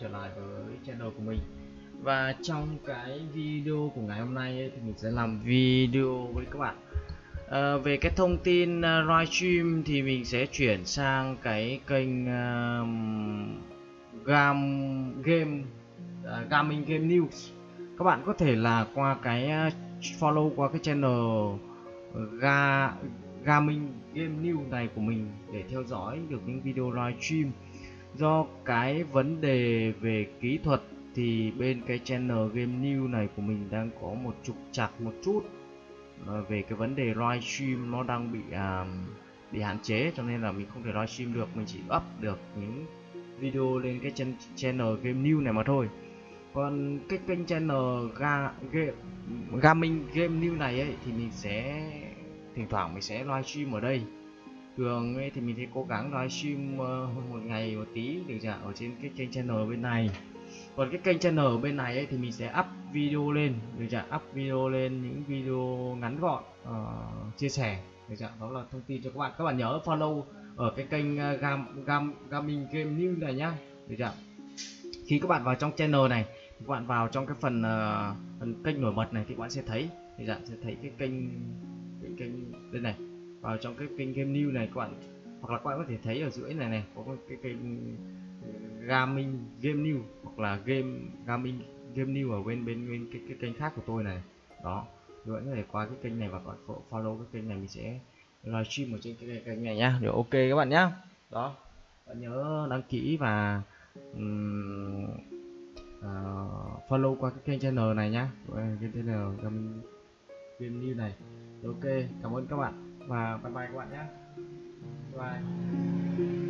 trở lại với channel của mình. Và trong cái video của ngày hôm nay ấy, thì mình sẽ làm video với các bạn. À, về cái thông tin ờ, uh, livestream thì mình sẽ chuyển sang cái kênh uh, gam game uh, gaming game news. Các bạn có thể là qua cái uh, follow qua cái channel ga gaming game news này của mình để theo dõi được những video livestream do cái vấn đề về kỹ thuật thì bên cái channel game new này của mình đang có một trục chặt một chút à, về cái vấn đề livestream nó đang bị à, bị hạn chế cho nên là mình không thể livestream được mình chỉ up được những video lên cái chân channel game new này mà thôi. Còn cái kênh channel ga, game, gaming game new này ấy thì mình sẽ thỉnh thoảng mình sẽ livestream ở đây thường ấy thì mình sẽ cố gắng livestream uh, một ngày một tí được chưa ở trên cái kênh channel bên này. Còn cái kênh channel bên này ấy thì mình sẽ up video lên được chưa up video lên những video ngắn gọn uh, chia sẻ được chưa đó là thông tin cho các bạn. Các bạn nhớ follow ở cái kênh uh, gam gam gaming game news này nhá được chưa khi các bạn vào trong channel này các bạn vào trong cái phần uh, phần kênh nổi bật này thì các bạn sẽ thấy được chưa sẽ thấy cái kênh cái kênh đây này vào trong cái kênh game new này các bạn. Hoặc là các bạn có thể thấy ở dưới này này có cái kênh ừ, gaming game new hoặc là game gaming game new ở bên bên bên cái, cái kênh khác của tôi này. Đó các bạn có thể qua cái kênh này và các bạn follow cái kênh này mình sẽ livestream ở trên cái kênh này nhá. Được ok các bạn nhá. Đó bạn nhớ đăng ký và um, uh, follow qua cái kênh channel này nhá. Cái channel gaming game new này. Ok cảm ơn các bạn và bye bye các bạn nhé. Bye.